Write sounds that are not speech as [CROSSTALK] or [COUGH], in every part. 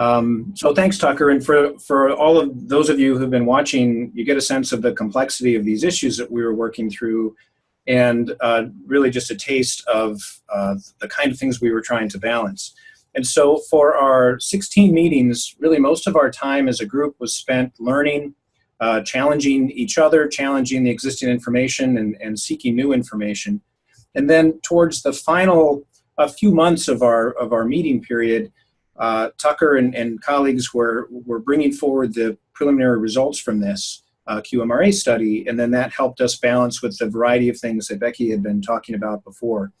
Um, so thanks, Tucker. And for, for all of those of you who've been watching, you get a sense of the complexity of these issues that we were working through and uh, really just a taste of uh, the kind of things we were trying to balance. And so for our 16 meetings, really most of our time as a group was spent learning, uh, challenging each other, challenging the existing information and, and seeking new information. And then towards the final a few months of our, of our meeting period, uh, Tucker and, and colleagues were, were bringing forward the preliminary results from this uh, QMRA study, and then that helped us balance with the variety of things that Becky had been talking about before.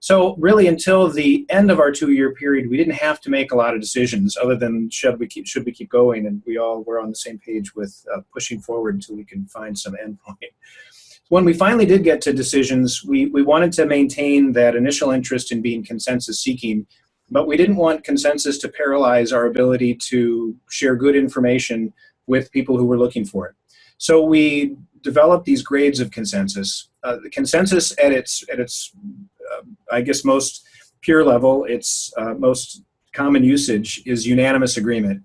So really until the end of our two-year period, we didn't have to make a lot of decisions other than should we keep, should we keep going, and we all were on the same page with uh, pushing forward until we can find some endpoint. When we finally did get to decisions, we, we wanted to maintain that initial interest in being consensus seeking but we didn't want consensus to paralyze our ability to share good information with people who were looking for it. So we developed these grades of consensus. Uh, the consensus at its, at its uh, I guess, most pure level, its uh, most common usage is unanimous agreement.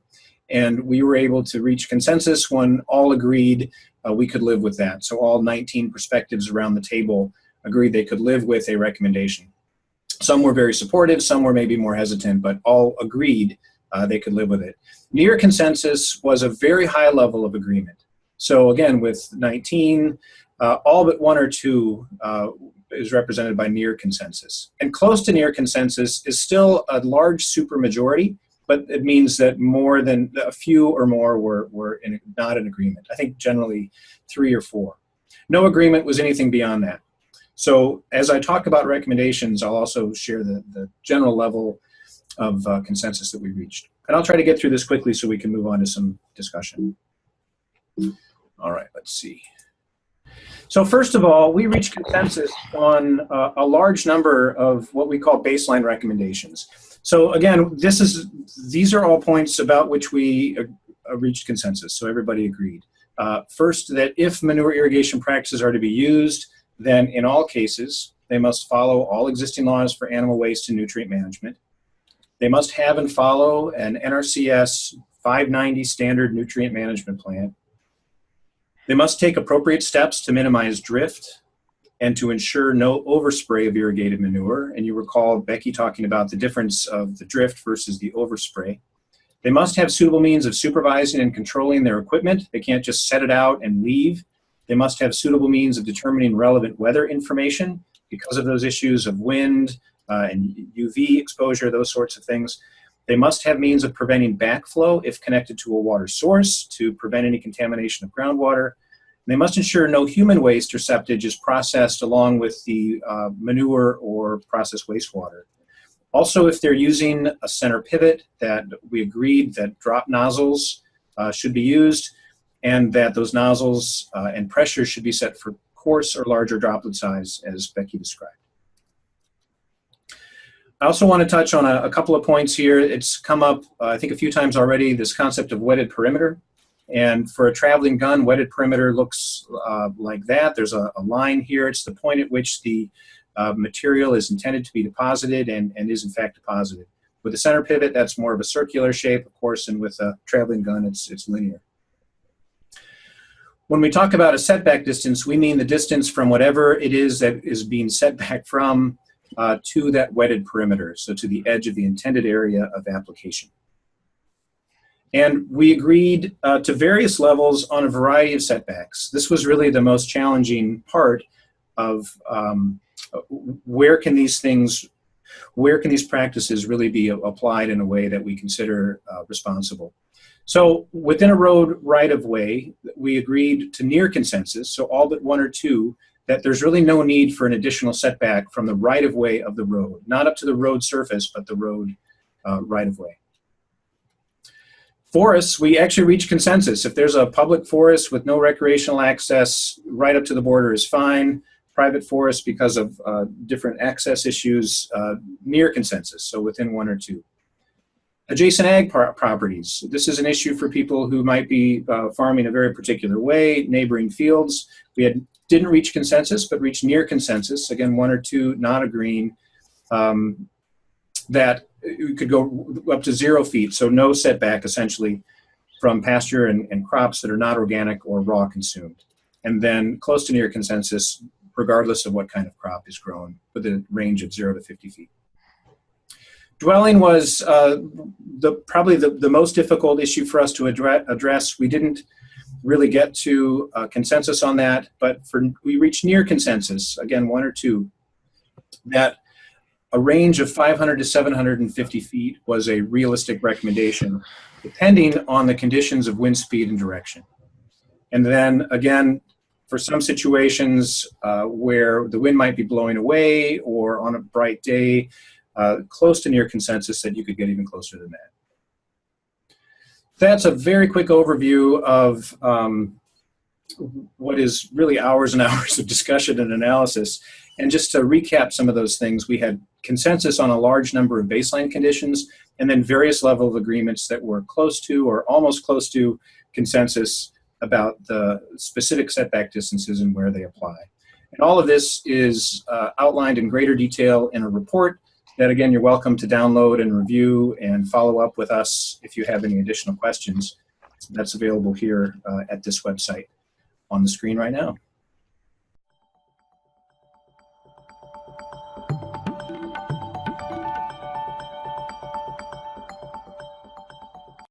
And we were able to reach consensus when all agreed uh, we could live with that. So all 19 perspectives around the table agreed they could live with a recommendation. Some were very supportive, some were maybe more hesitant, but all agreed uh, they could live with it. Near consensus was a very high level of agreement. So again, with 19, uh, all but one or two uh, is represented by near consensus. And close to near consensus is still a large supermajority, but it means that more than a few or more were, were in, not in agreement. I think generally three or four. No agreement was anything beyond that. So as I talk about recommendations, I'll also share the, the general level of uh, consensus that we reached. And I'll try to get through this quickly so we can move on to some discussion. All right, let's see. So first of all, we reached consensus on uh, a large number of what we call baseline recommendations. So again, this is these are all points about which we uh, reached consensus, so everybody agreed. Uh, first, that if manure irrigation practices are to be used, then in all cases, they must follow all existing laws for animal waste and nutrient management. They must have and follow an NRCS 590 standard nutrient management plan. They must take appropriate steps to minimize drift and to ensure no overspray of irrigated manure. And you recall Becky talking about the difference of the drift versus the overspray. They must have suitable means of supervising and controlling their equipment. They can't just set it out and leave. They must have suitable means of determining relevant weather information because of those issues of wind uh, and UV exposure, those sorts of things. They must have means of preventing backflow if connected to a water source to prevent any contamination of groundwater. they must ensure no human waste or septage is processed along with the uh, manure or processed wastewater. Also, if they're using a center pivot that we agreed that drop nozzles uh, should be used, and that those nozzles uh, and pressure should be set for coarse or larger droplet size as Becky described. I also want to touch on a, a couple of points here. It's come up, uh, I think, a few times already, this concept of wetted perimeter. And for a traveling gun, wetted perimeter looks uh, like that. There's a, a, line here. It's the point at which the uh, material is intended to be deposited and, and is in fact deposited. With a center pivot, that's more of a circular shape, of course, and with a traveling gun, it's, it's linear. When we talk about a setback distance, we mean the distance from whatever it is that is being set back from uh, to that wetted perimeter, so to the edge of the intended area of application. And we agreed uh, to various levels on a variety of setbacks. This was really the most challenging part of um, where can these things, where can these practices really be applied in a way that we consider uh, responsible. So within a road right-of-way, we agreed to near consensus, so all but one or two, that there's really no need for an additional setback from the right-of-way of the road, not up to the road surface, but the road uh, right-of-way. Forests, we actually reached consensus. If there's a public forest with no recreational access, right up to the border is fine. Private forest, because of uh, different access issues, uh, near consensus, so within one or two. Adjacent ag properties. This is an issue for people who might be uh, farming a very particular way, neighboring fields. We had, didn't reach consensus, but reached near consensus. Again, one or two not agreeing. Um, that you could go up to zero feet, so no setback essentially from pasture and, and crops that are not organic or raw consumed. And then close to near consensus, regardless of what kind of crop is grown, with a range of zero to 50 feet. Dwelling was uh, the, probably the, the most difficult issue for us to address. address. We didn't really get to uh, consensus on that, but for we reached near consensus, again, one or two, that a range of 500 to 750 feet was a realistic recommendation, depending on the conditions of wind speed and direction. And then again, for some situations uh, where the wind might be blowing away or on a bright day, uh, close to near consensus that you could get even closer than that. That's a very quick overview of um, what is really hours and [LAUGHS] hours of discussion and analysis. And just to recap some of those things, we had consensus on a large number of baseline conditions and then various level of agreements that were close to or almost close to consensus about the specific setback distances and where they apply. And all of this is uh, outlined in greater detail in a report that again, you're welcome to download and review and follow up with us if you have any additional questions. That's available here uh, at this website on the screen right now.